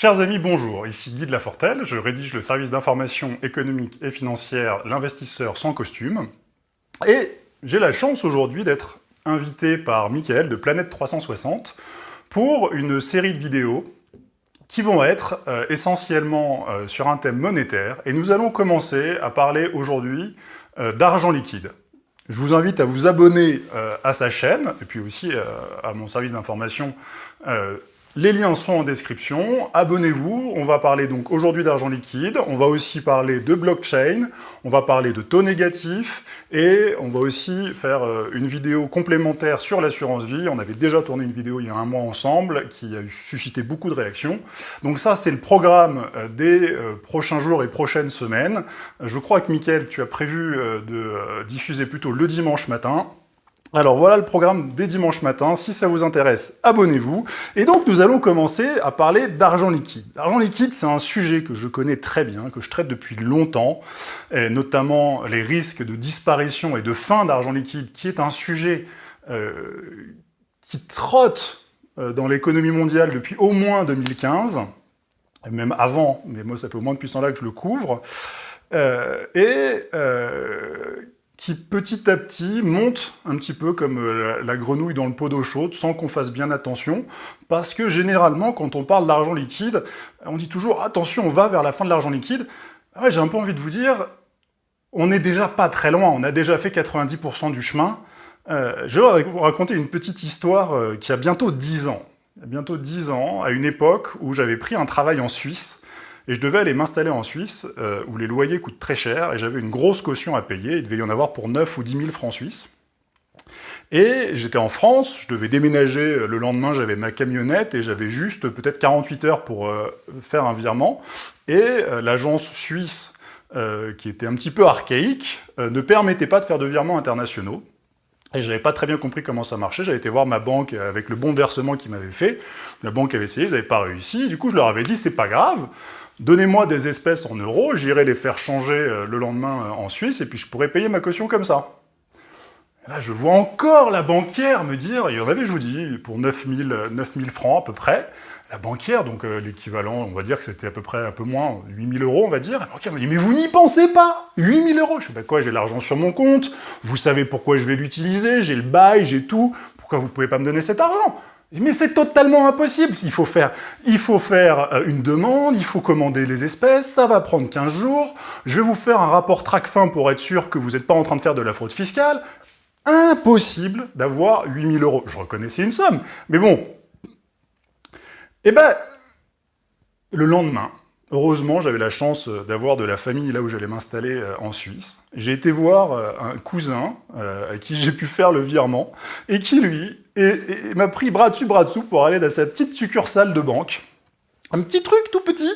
Chers amis, bonjour, ici Guy de Lafortelle, je rédige le service d'information économique et financière L'investisseur sans costume, et j'ai la chance aujourd'hui d'être invité par Mickaël de Planète 360 pour une série de vidéos qui vont être euh, essentiellement euh, sur un thème monétaire, et nous allons commencer à parler aujourd'hui euh, d'argent liquide. Je vous invite à vous abonner à sa chaîne, et puis aussi à mon service d'information les liens sont en description, abonnez-vous, on va parler donc aujourd'hui d'argent liquide, on va aussi parler de blockchain, on va parler de taux négatifs, et on va aussi faire euh, une vidéo complémentaire sur l'assurance vie, on avait déjà tourné une vidéo il y a un mois ensemble, qui a suscité beaucoup de réactions. Donc ça c'est le programme euh, des euh, prochains jours et prochaines semaines. Je crois que Mickaël, tu as prévu de diffuser plutôt le dimanche matin, alors voilà le programme des dimanches matins, si ça vous intéresse, abonnez-vous. Et donc nous allons commencer à parler d'argent liquide. L'argent liquide, c'est un sujet que je connais très bien, que je traite depuis longtemps, notamment les risques de disparition et de fin d'argent liquide, qui est un sujet euh, qui trotte euh, dans l'économie mondiale depuis au moins 2015, et même avant, mais moi ça fait au moins depuis ce temps-là que je le couvre, euh, et qui petit à petit monte un petit peu comme euh, la grenouille dans le pot d'eau chaude, sans qu'on fasse bien attention, parce que généralement, quand on parle d'argent liquide, on dit toujours « attention, on va vers la fin de l'argent liquide ah ». J'ai un peu envie de vous dire, on n'est déjà pas très loin, on a déjà fait 90% du chemin. Euh, je vais vous raconter une petite histoire euh, qui a bientôt 10 ans. Il y a bientôt 10 ans, à une époque où j'avais pris un travail en Suisse, et je devais aller m'installer en Suisse, euh, où les loyers coûtent très cher, et j'avais une grosse caution à payer, il devait y en avoir pour 9 ou 10 000 francs suisses. Et j'étais en France, je devais déménager euh, le lendemain, j'avais ma camionnette, et j'avais juste peut-être 48 heures pour euh, faire un virement, et l'agence suisse, qui était un petit peu archaïque, ne permettait pas de faire de virements internationaux, et j'avais pas très bien compris comment ça marchait, j'avais été voir ma banque avec le bon versement qu'ils m'avaient fait, la banque avait essayé, ils n'avaient pas réussi, du coup je leur avais dit c'est pas grave, Donnez-moi des espèces en euros, j'irai les faire changer euh, le lendemain euh, en Suisse, et puis je pourrais payer ma caution comme ça. là, je vois encore la banquière me dire, il y en avait, je vous dis, pour 9000, 9000 francs à peu près, la banquière, donc euh, l'équivalent, on va dire que c'était à peu près un peu moins, 8000 euros, on va dire, la banquière me dit, mais vous n'y pensez pas 8000 euros. Je fais, bah quoi, j'ai l'argent sur mon compte, vous savez pourquoi je vais l'utiliser, j'ai le bail, j'ai tout, pourquoi vous pouvez pas me donner cet argent? Mais c'est totalement impossible, il faut faire, il faut faire euh, une demande, il faut commander les espèces, ça va prendre 15 jours, je vais vous faire un rapport TRACFIN pour être sûr que vous n'êtes pas en train de faire de la fraude fiscale. Impossible d'avoir 8000 euros. Je reconnaissais une somme, mais bon. Eh ben, le lendemain, Heureusement, j'avais la chance euh, d'avoir de la famille là où j'allais m'installer euh, en Suisse. J'ai été voir euh, un cousin à qui j'ai pu faire le virement, et qui, lui, m'a pris bras dessus, bras dessous pour aller dans sa petite succursale de banque. Un petit truc tout petit,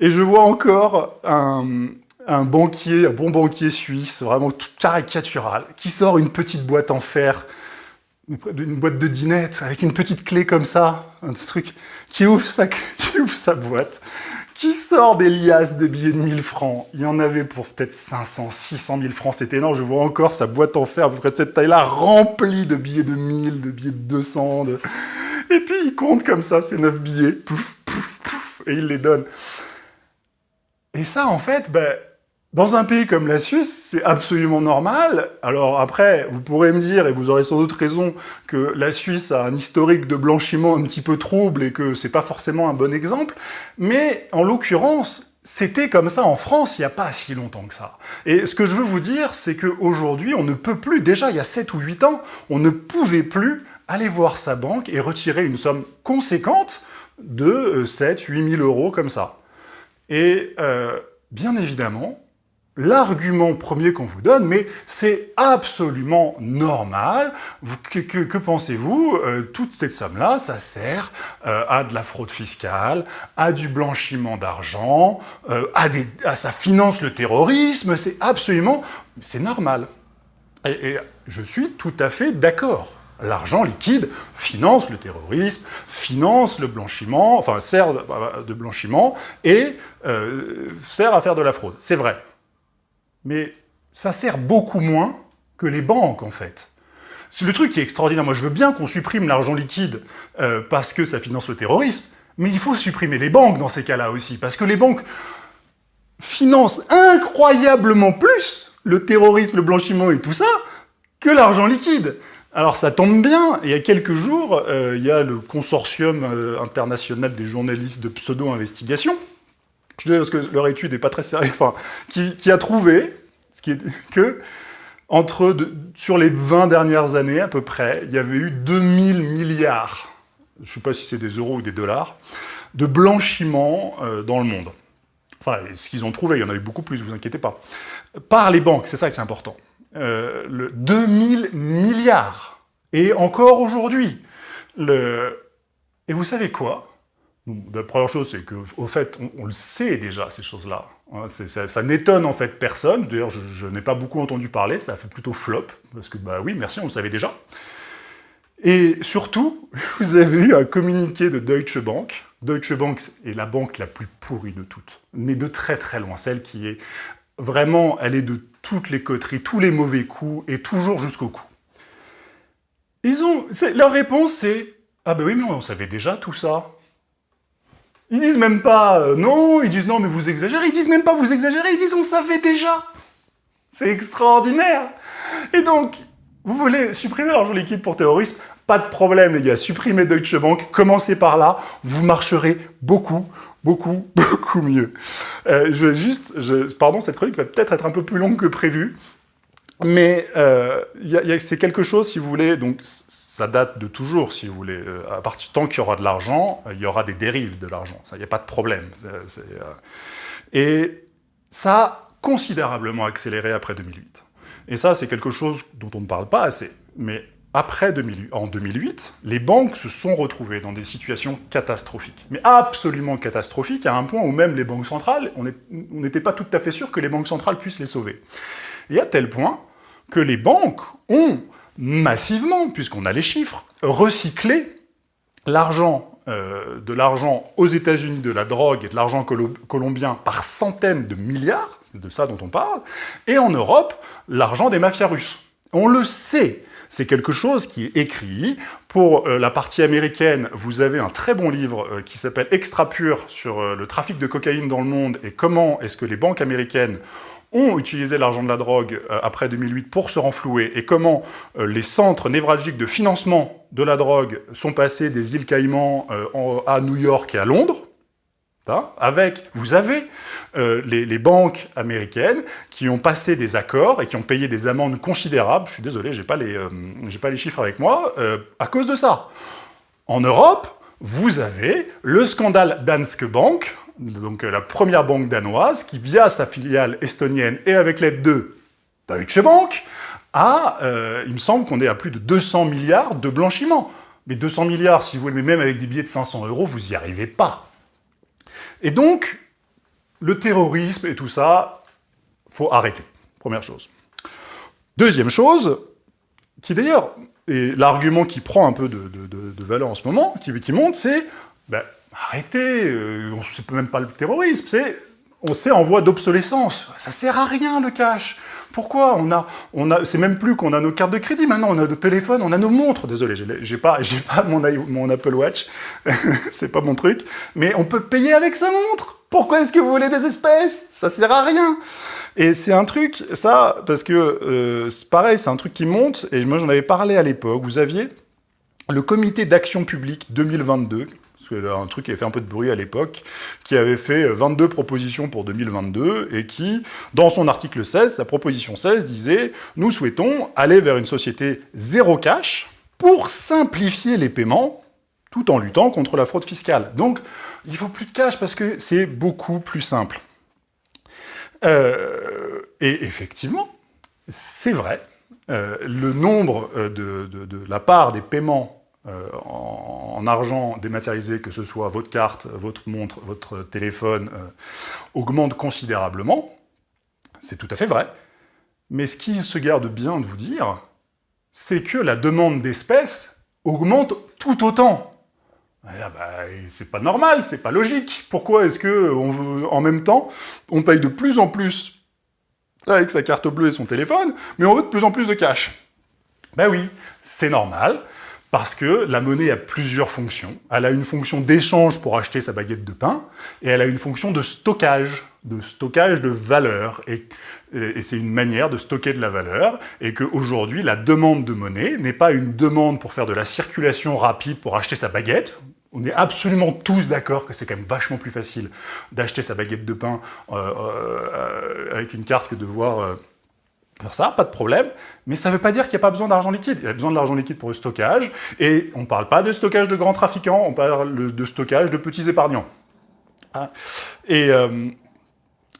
et je vois encore un, banquier, un bon banquier suisse, vraiment tout caricatural, qui sort une petite boîte en fer, une boîte de dinette, avec une petite clé comme ça, un truc, ouvre sa, qui ouvre sa boîte, qui sort des liasses de billets de 1000 francs? Il y en avait pour peut-être 500, 600 000 francs, c'était énorme. Je vois encore sa boîte en fer à peu près de cette taille-là, remplie de billets de 1000, de billets de 200. Et puis il compte comme ça ces 9 billets, pouf, pouf, pouf, et il les donne. Et ça, en fait, ben, dans un pays comme la Suisse, c'est absolument normal. Alors après, vous pourrez me dire, et vous aurez sans doute raison, que la Suisse a un historique de blanchiment un petit peu trouble et que c'est pas forcément un bon exemple, mais en l'occurrence, c'était comme ça en France il n'y a pas si longtemps que ça. Et ce que je veux vous dire, c'est qu'aujourd'hui, on ne peut plus, déjà il y a 7 ou 8 ans, on ne pouvait plus aller voir sa banque et retirer une somme conséquente de 7, 8 000 euros comme ça. Et euh, bien évidemment, l'argument premier qu'on vous donne, mais c'est absolument normal. que, pensez-vous euh, Toute cette somme-là, ça sert euh, à de la fraude fiscale, à du blanchiment d'argent, euh, à, à, ça finance le terrorisme, c'est absolument... c'est normal. Et, et je suis tout à fait d'accord. L'argent liquide finance le terrorisme, finance le blanchiment, enfin sert de blanchiment et sert à faire de la fraude. C'est vrai. Mais ça sert beaucoup moins que les banques, en fait. C'est le truc qui est extraordinaire. Moi, je veux bien qu'on supprime l'argent liquide euh, parce que ça finance le terrorisme, Mais il faut supprimer les banques dans ces cas-là aussi, parce que les banques financent incroyablement plus le terrorisme, le blanchiment et tout ça, que l'argent liquide. Alors ça tombe bien, il y a quelques jours, euh, il y a le consortium euh, international des journalistes de pseudo-investigation, je dis parce que leur étude n'est pas très sérieuse, enfin, qui, a trouvé ce qui est, que entre sur les 20 dernières années à peu près, il y avait eu 2000 milliards, je ne sais pas si c'est des euros ou des dollars, de blanchiment euh, dans le monde. Enfin, ce qu'ils ont trouvé, il y en a eu beaucoup plus, vous inquiétez pas. Par les banques, c'est ça qui est important. Euh, le 2000 milliards. Et encore aujourd'hui. Et vous savez quoi? La première chose, c'est qu'au fait, on, le sait déjà, ces choses-là. Hein, ça, n'étonne en fait personne. D'ailleurs, je, n'ai pas beaucoup entendu parler, ça a fait plutôt flop, parce que, bah oui, merci, on le savait déjà. Et surtout, vous avez eu un communiqué de Deutsche Bank. Deutsche Bank est la banque la plus pourrie de toutes, mais de très très loin, celle qui est vraiment, elle est de toutes les coteries, tous les mauvais coups, et toujours jusqu'au cou. Ils ont, leur réponse c'est « Ah ben oui, mais on savait déjà tout ça ». Ils disent même pas euh, non », ils disent « Non, mais vous exagérez », ils disent même pas « Vous exagérez », ils disent « On savait déjà ». C'est extraordinaire. Et donc, vous voulez supprimer l'argent liquide pour terrorisme. Pas de problème, les gars, supprimez Deutsche Bank, commencez par là, vous marcherez beaucoup, beaucoup, beaucoup mieux. Euh, juste, pardon, cette chronique va peut-être être un peu plus longue que prévu, mais euh, c'est quelque chose, si vous voulez, donc ça date de toujours, si vous voulez. Euh, à partir tant qu'il y aura de l'argent, il y aura des dérives de l'argent. Il n'y a pas de problème. et ça a considérablement accéléré après 2008. Et ça, c'est quelque chose dont on ne parle pas assez. Mais après 2008, en 2008, les banques se sont retrouvées dans des situations catastrophiques. Mais absolument catastrophiques, à un point où même les banques centrales, on n'était pas tout à fait sûr que les banques centrales puissent les sauver. Et à tel point que les banques ont massivement, puisqu'on a les chiffres, recyclé l'argent euh, de l'argent aux États-Unis de la drogue et de l'argent colombien par centaines de milliards, c'est de ça dont on parle, et en Europe, l'argent des mafias russes. On le sait, c'est quelque chose qui est écrit. Pour euh, la partie américaine, vous avez un très bon livre euh, qui s'appelle Extra Pur sur le trafic de cocaïne dans le monde et comment est-ce que les banques américaines ont utilisé l'argent de la drogue après 2008 pour se renflouer et comment les centres névralgiques de financement de la drogue sont passés des îles Caïmans à New York et à Londres, avec, vous avez euh, les, banques américaines qui ont passé des accords et qui ont payé des amendes considérables, je suis désolé, j'ai pas, euh, pas les chiffres avec moi, euh, à cause de ça. En Europe, vous avez le scandale Danske Bank, donc la première banque danoise, qui via sa filiale estonienne et avec l'aide de Deutsche Bank, a, il me semble qu'on est à plus de 200 milliards de blanchiment. Mais 200 milliards, si vous voulez, même avec des billets de 500 euros, vous n'y arrivez pas. Et donc, le terrorisme et tout ça, faut arrêter, première chose. Deuxième chose, qui d'ailleurs est l'argument qui prend un peu de, valeur en ce moment, qui, qui monte, c'est ben, arrêtez, euh, c'est même pas le terrorisme, c'est on sait en voie d'obsolescence. Ça sert à rien le cash. Pourquoi on a, on a, C'est même plus qu'on a nos cartes de crédit, maintenant on a nos téléphones, on a nos montres. Désolé, j'ai pas, pas mon, mon Apple Watch, c'est pas mon truc, mais on peut payer avec sa montre. Pourquoi est-ce que vous voulez des espèces? Ça sert à rien. Et c'est un truc, ça, parce que, euh, pareil, c'est un truc qui monte, et moi j'en avais parlé à l'époque, vous aviez le comité d'action publique 2022, un truc qui avait fait un peu de bruit à l'époque, qui avait fait 22 propositions pour 2022, et qui, dans son article 16, sa proposition 16 disait « Nous souhaitons aller vers une société zéro cash pour simplifier les paiements, tout en luttant contre la fraude fiscale. » Donc, il faut plus de cash parce que c'est beaucoup plus simple. Euh, et effectivement, c'est vrai, euh, le nombre euh, de, la part des paiements euh, en, argent dématérialisé, que ce soit votre carte, votre montre, votre téléphone, euh, augmente considérablement. C'est tout à fait vrai. Mais ce qui se garde bien de vous dire, c'est que la demande d'espèces augmente tout autant. Ah bah, c'est pas normal, c'est pas logique. Pourquoi est-ce que, en même temps, on paye de plus en plus avec sa carte bleue et son téléphone, mais on veut de plus en plus de cash? Ben oui, c'est normal, Parce que la monnaie a plusieurs fonctions. Elle a une fonction d'échange pour acheter sa baguette de pain, et elle a une fonction de stockage, de stockage de valeur. Et, c'est une manière de stocker de la valeur, et qu'aujourd'hui, la demande de monnaie n'est pas une demande pour faire de la circulation rapide pour acheter sa baguette, on est absolument tous d'accord que c'est quand même vachement plus facile d'acheter sa baguette de pain euh, euh, avec une carte que de voir euh, faire ça, pas de problème, mais ça ne veut pas dire qu'il n'y a pas besoin d'argent liquide. Il y a besoin de l'argent liquide pour le stockage, et on ne parle pas de stockage de grands trafiquants, on parle de stockage de petits épargnants. Ah. Et,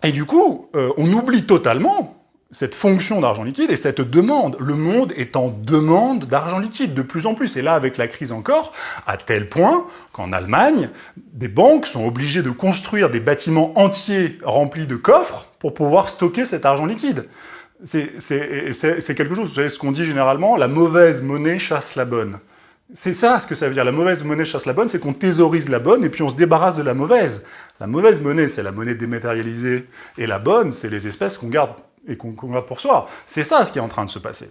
et, du coup, on oublie totalement cette fonction d'argent liquide et cette demande. Le monde est en demande d'argent liquide de plus en plus. Et là, avec la crise encore, à tel point qu'en Allemagne, des banques sont obligées de construire des bâtiments entiers remplis de coffres pour pouvoir stocker cet argent liquide. C'est quelque chose, vous savez ce qu'on dit généralement, la mauvaise monnaie chasse la bonne. C'est ça ce que ça veut dire, la mauvaise monnaie chasse la bonne, c'est qu'on thésaurise la bonne et puis on se débarrasse de la mauvaise. La mauvaise monnaie, c'est la monnaie dématérialisée, et la bonne, c'est les espèces qu'on garde et qu'on garde pour soi. C'est ça ce qui est en train de se passer.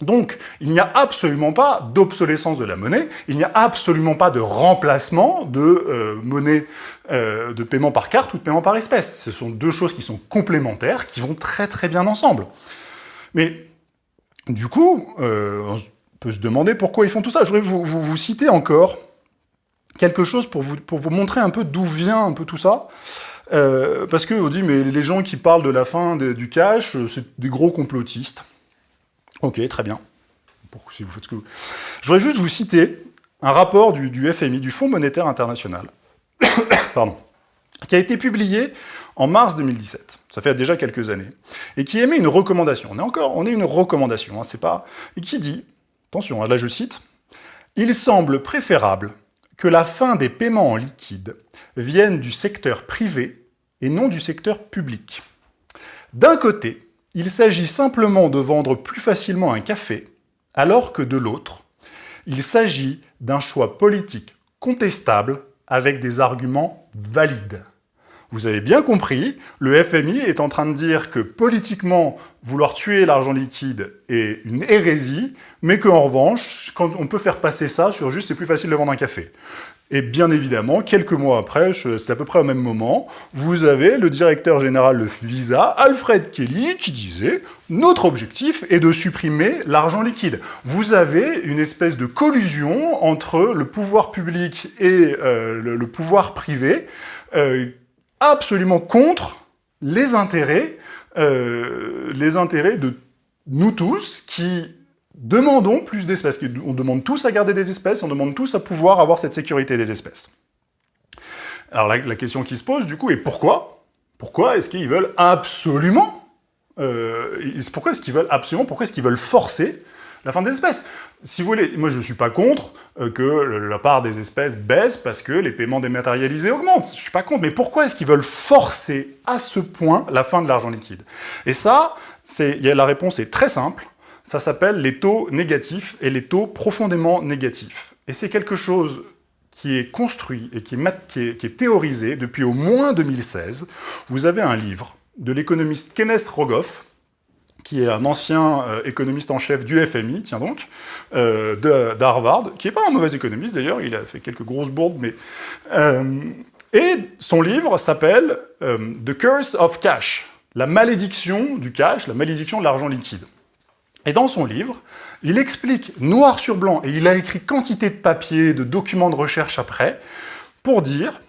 Donc, il n'y a absolument pas d'obsolescence de la monnaie, il n'y a absolument pas de remplacement de euh, monnaie euh, de paiement par carte ou de paiement par espèce. Ce sont deux choses qui sont complémentaires, qui vont très très bien ensemble. Mais, du coup, euh, on peut se demander pourquoi ils font tout ça. Je voudrais vous, citer encore quelque chose pour vous, montrer un peu d'où vient un peu tout ça. Parce qu'on dit, mais les gens qui parlent de la fin du cash, c'est des gros complotistes. Ok, très bien. si vous faites ce que vous... Je voudrais juste vous citer un rapport du, FMI, du Fonds monétaire international, pardon, qui a été publié en mars 2017, ça fait déjà quelques années, et qui émet une recommandation. On est encore, on est une recommandation, hein, c'est pas... Et qui dit, attention, hein, là je cite, « Il semble préférable que la fin des paiements en liquide vienne du secteur privé et non du secteur public. D'un côté, il s'agit simplement de vendre plus facilement un café, alors que de l'autre, il s'agit d'un choix politique contestable avec des arguments valides. Vous avez bien compris, le FMI est en train de dire que politiquement, vouloir tuer l'argent liquide est une hérésie, mais qu'en revanche, quand on peut faire passer ça sur juste c'est plus facile de vendre un café. Et bien évidemment, quelques mois après, c'est à peu près au même moment, vous avez le directeur général de Visa, Alfred Kelly, qui disait « Notre objectif est de supprimer l'argent liquide ». Vous avez une espèce de collusion entre le pouvoir public et euh, le, pouvoir privé, euh, absolument contre les intérêts, euh, les intérêts de nous tous, qui demandons plus d'espèces. On demande tous à garder des espèces, on demande tous à pouvoir avoir cette sécurité des espèces. Alors la, question qui se pose, du coup, est pourquoi? Pourquoi est-ce qu'ils veulent absolument euh, Pourquoi est-ce qu'ils veulent absolument Pourquoi est-ce qu'ils veulent forcer la fin des espèces? Si vous voulez, moi je ne suis pas contre euh, que la part des espèces baisse parce que les paiements dématérialisés augmentent. Je ne suis pas contre, mais pourquoi est-ce qu'ils veulent forcer à ce point la fin de l'argent liquide? Et ça, la réponse est très simple ça s'appelle les taux négatifs et les taux profondément négatifs. Et c'est quelque chose qui est construit et qui est, théorisé depuis au moins 2016. Vous avez un livre de l'économiste Kenneth Rogoff, qui est un ancien euh, économiste en chef du FMI, tiens donc, euh, d'Harvard, qui n'est pas un mauvais économiste d'ailleurs, il a fait quelques grosses bourdes, mais... Euh, et son livre s'appelle The Curse of Cash, la malédiction du cash, la malédiction de l'argent liquide. Et dans son livre, il explique noir sur blanc, et il a écrit quantité de papiers, de documents de recherche après, pour dire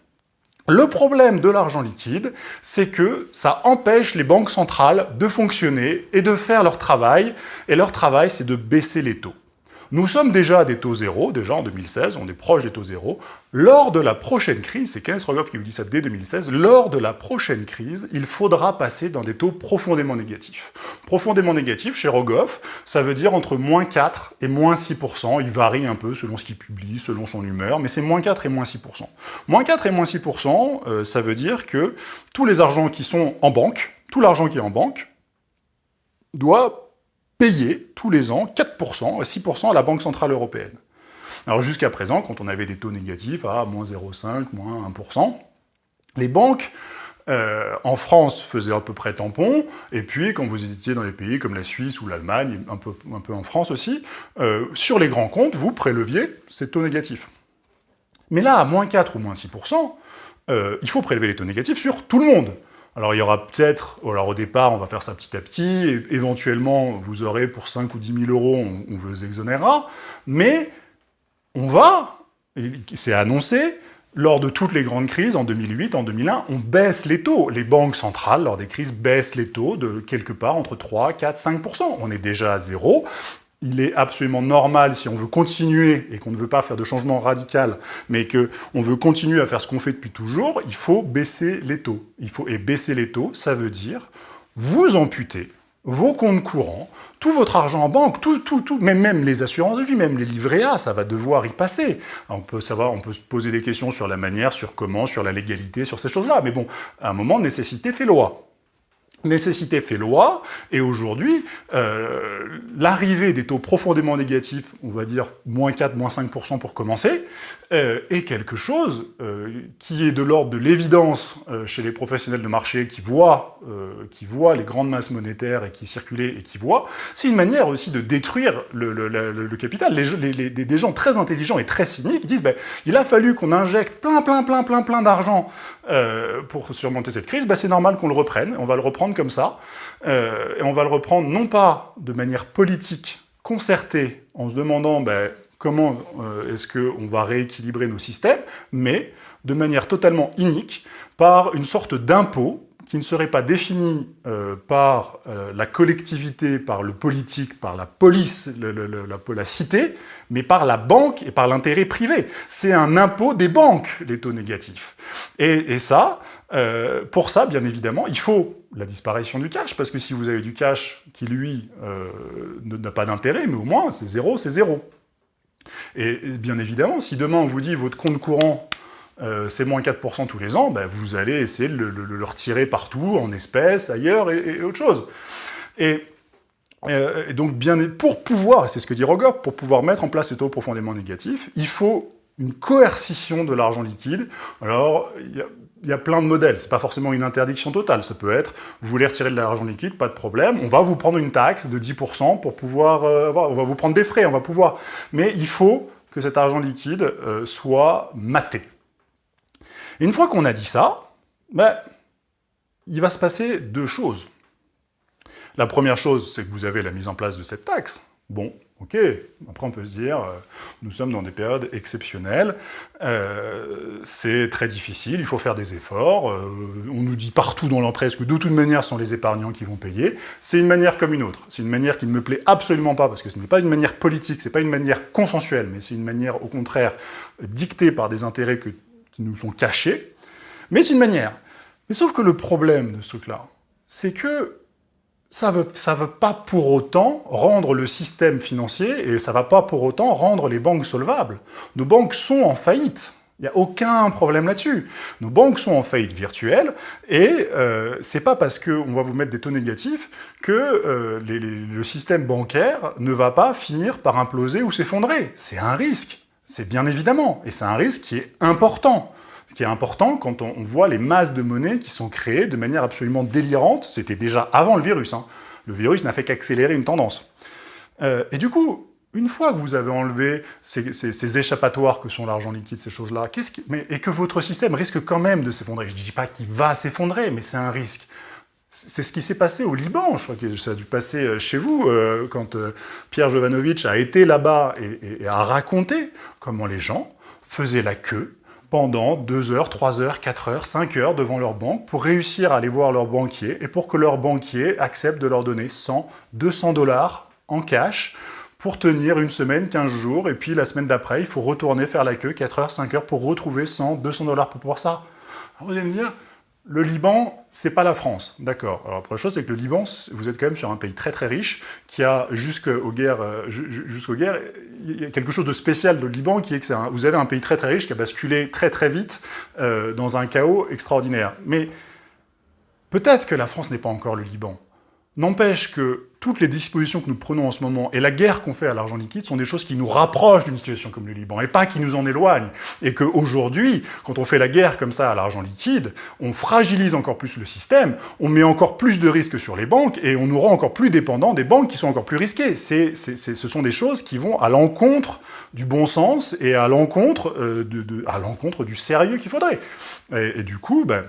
le problème de l'argent liquide, c'est que ça empêche les banques centrales de fonctionner et de faire leur travail, et leur travail, c'est de baisser les taux. Nous sommes déjà à des taux zéro, déjà en 2016, on est proche des taux zéro. Lors de la prochaine crise, c'est Kenneth Rogoff qui vous dit ça dès 2016, lors de la prochaine crise, il faudra passer dans des taux profondément négatifs. Profondément négatifs, chez Rogoff, ça veut dire entre moins 4 et moins 6%, il varie un peu selon ce qu'il publie, selon son humeur, mais c'est moins 4 et moins 6%. Moins 4 et moins 6%, euh, ça veut dire que tous les argents qui sont en banque, tout l'argent qui est en banque, doit payer tous les ans 4%, 6% à la Banque Centrale Européenne. Alors jusqu'à présent, quand on avait des taux négatifs à moins 0,5, moins 1%, les banques euh, en France faisait à peu près tampon, et puis quand vous étiez dans des pays comme la Suisse ou l'Allemagne, un peu, un peu en France aussi, euh, sur les grands comptes, vous préleviez ces taux négatifs. Mais là, à moins 4 ou moins 6%, euh, il faut prélever les taux négatifs sur tout le monde. Alors il y aura peut-être, alors au départ on va faire ça petit à petit, et éventuellement vous aurez pour 5 ou 10 000 euros, on, on vous exonérera, mais on va, c'est annoncé, lors de toutes les grandes crises, en 2008, en 2001, on baisse les taux. Les banques centrales, lors des crises, baissent les taux de quelque part entre 3, 4, 5%. On est déjà à zéro. Il est absolument normal, si on veut continuer, et qu'on ne veut pas faire de changement radical, mais qu'on veut continuer à faire ce qu'on fait depuis toujours, il faut baisser les taux. Il faut, et baisser les taux, ça veut dire vous amputer vos comptes courants, tout votre argent en banque, tout, tout, tout, même, les assurances de vie, même les livrets A, ça va devoir y passer. On peut savoir, on peut se poser des questions sur la manière, sur comment, sur la légalité, sur ces choses-là. Mais bon, à un moment, nécessité fait loi nécessité fait loi, et aujourd'hui, euh, l'arrivée des taux profondément négatifs, on va dire moins 4, moins 5% pour commencer, euh, est quelque chose euh, qui est de l'ordre de l'évidence chez les professionnels de marché qui voient, qui voient les grandes masses monétaires et qui circulent et qui voient. C'est une manière aussi de détruire le, capital. Des gens très intelligents et très cyniques disent ben, il a fallu qu'on injecte plein, plein, plein, plein, plein d'argent pour surmonter cette crise, ben, c'est normal qu'on le reprenne, on va le reprendre comme ça, euh, et on va le reprendre non pas de manière politique, concertée, en se demandant ben, comment euh, est-ce qu'on va rééquilibrer nos systèmes, mais de manière totalement inique, par une sorte d'impôt qui ne serait pas défini euh, par la collectivité, par le politique, par la police, la, cité, mais par la banque et par l'intérêt privé. C'est un impôt des banques, les taux négatifs. Et ça, euh, pour ça, bien évidemment, il faut la disparition du cash, parce que si vous avez du cash qui, lui, euh, n'a pas d'intérêt, mais au moins, c'est zéro, c'est zéro. Et, bien évidemment, si demain on vous dit votre compte courant euh, c'est moins 4% tous les ans, ben, vous allez essayer de le, retirer partout, en espèces, ailleurs, et, autre chose. Et, euh, et, donc, bien, pour pouvoir, c'est ce que dit Rogoff, pour pouvoir mettre en place ces taux profondément négatifs, il faut une coercition de l'argent liquide. Alors, il y a, plein de modèles, c'est pas forcément une interdiction totale, ça peut être, vous voulez retirer de l'argent liquide, pas de problème, on va vous prendre une taxe de 10% pour pouvoir, euh, on va vous prendre des frais, on va pouvoir, mais il faut que cet argent liquide euh, soit maté. Une fois qu'on a dit ça, ben, il va se passer deux choses. La première chose, c'est que vous avez la mise en place de cette taxe. Bon, ok, après on peut se dire, euh, nous sommes dans des périodes exceptionnelles, euh, c'est très difficile, il faut faire des efforts, euh, on nous dit partout dans l'empresse que de toute manière, ce sont les épargnants qui vont payer, c'est une manière comme une autre, c'est une manière qui ne me plaît absolument pas, parce que ce n'est pas une manière politique, c'est pas une manière consensuelle, mais c'est une manière, au contraire, dictée par des intérêts que qui nous sont cachés, mais c'est une manière. Mais sauf que le problème de ce truc-là, c'est que ça ça veut pas pour autant rendre le système financier, et ça va pas pour autant rendre les banques solvables. Nos banques sont en faillite. Il n'y a aucun problème là-dessus. Nos banques sont en faillite virtuelle, et euh, c'est pas parce qu'on va vous mettre des taux négatifs que euh, le système bancaire ne va pas finir par imploser ou s'effondrer. C'est un risque. C'est bien évidemment, et c'est un risque qui est important. Ce qui est important quand on, voit les masses de monnaie qui sont créées de manière absolument délirante, c'était déjà avant le virus. Hein. Le virus n'a fait qu'accélérer une tendance. Euh, et du coup, une fois que vous avez enlevé ces, échappatoires que sont l'argent liquide, ces choses-là, qui... et que votre système risque quand même de s'effondrer, je ne dis pas qu'il va s'effondrer, mais c'est un risque. C'est ce qui s'est passé au Liban, je crois que ça a dû passer euh, chez vous, euh, quand Pierre Jovanovic a été là-bas et, a raconté comment les gens faisaient la queue pendant 2 heures, 3 heures, 4 heures, 5 heures devant leur banque pour réussir à aller voir leur banquier et pour que leur banquier accepte de leur donner 100, 200 dollars en cash pour tenir une semaine, 15 jours, et puis la semaine d'après, il faut retourner faire la queue 4 heures, 5 heures pour retrouver 100, 200 dollars pour pouvoir ça. Alors vous allez me dire, le Liban, c'est pas la France, d'accord. Alors la première chose, c'est que le Liban, vous êtes quand même sur un pays très très riche, qui a jusqu'aux guerres, euh, il y a quelque chose de spécial de Liban, qui est que vous avez un pays très très riche qui a basculé très très vite euh, dans un chaos extraordinaire. Mais peut-être que la France n'est pas encore le Liban. N'empêche que toutes les dispositions que nous prenons en ce moment et la guerre qu'on fait à l'argent liquide sont des choses qui nous rapprochent d'une situation comme le Liban et pas qui nous en éloignent. Et qu'aujourd'hui, quand on fait la guerre comme ça à l'argent liquide, on fragilise encore plus le système, on met encore plus de risques sur les banques et on nous rend encore plus dépendants des banques qui sont encore plus risquées. ce sont des choses qui vont à l'encontre du bon sens et à l'encontre euh, du sérieux qu'il faudrait. Et, et, du coup, ben,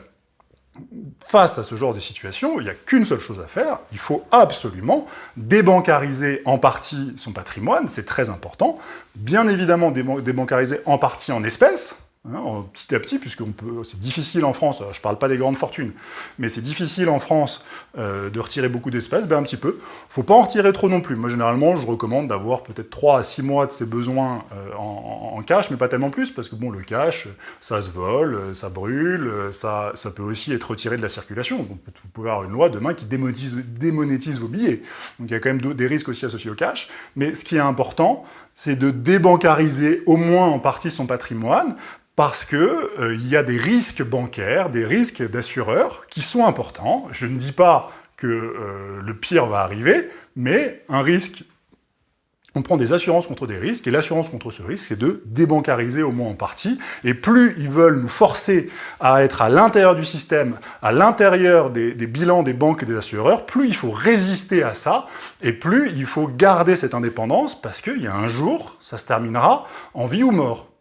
face à ce genre de situation, il n'y a qu'une seule chose à faire, il faut absolument débancariser en partie son patrimoine, c'est très important, bien évidemment débancariser en partie en espèces, Hein, petit à petit, puisque c'est difficile en France, je ne parle pas des grandes fortunes, mais c'est difficile en France euh, de retirer beaucoup d'espèces, ben un petit peu. faut pas en retirer trop non plus. Moi, généralement, je recommande d'avoir peut-être 3 à 6 mois de ses besoins euh, en, cash, mais pas tellement plus, parce que bon, le cash, ça se vole, ça brûle, ça, ça peut aussi être retiré de la circulation. Donc, vous pouvez avoir une loi demain qui démonétise, démonétise vos billets. Donc il y a quand même des risques aussi associés au cash. Mais ce qui est important, c'est de débancariser au moins en partie son patrimoine, parce qu'il euh, y a des risques bancaires, des risques d'assureurs qui sont importants. Je ne dis pas que euh, le pire va arriver, mais un risque, on prend des assurances contre des risques, et l'assurance contre ce risque, c'est de débancariser au moins en partie, et plus ils veulent nous forcer à être à l'intérieur du système, à l'intérieur des, des bilans des banques et des assureurs, plus il faut résister à ça, et plus il faut garder cette indépendance, parce qu'il y a un jour, ça se terminera en vie ou mort.